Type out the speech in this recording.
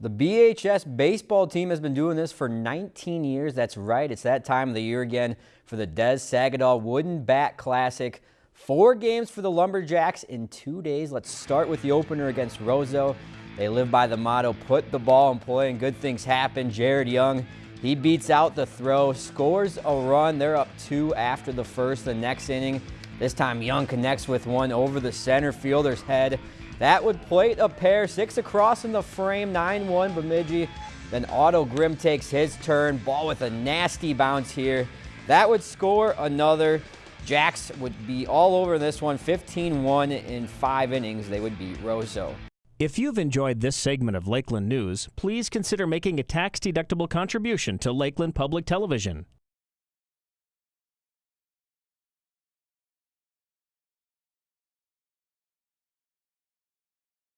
The BHS baseball team has been doing this for 19 years. That's right. It's that time of the year again for the Des Sagadol Wooden Bat Classic. Four games for the Lumberjacks in two days. Let's start with the opener against Roseau. They live by the motto, put the ball in play and good things happen. Jared Young, he beats out the throw, scores a run. They're up two after the first. The next inning, this time Young connects with one over the center fielder's head. That would plate a pair, six across in the frame, 9-1 Bemidji. Then Otto Grimm takes his turn, ball with a nasty bounce here. That would score another. Jacks would be all over this one, 15-1 in five innings. They would beat Roseau. If you've enjoyed this segment of Lakeland News, please consider making a tax-deductible contribution to Lakeland Public Television.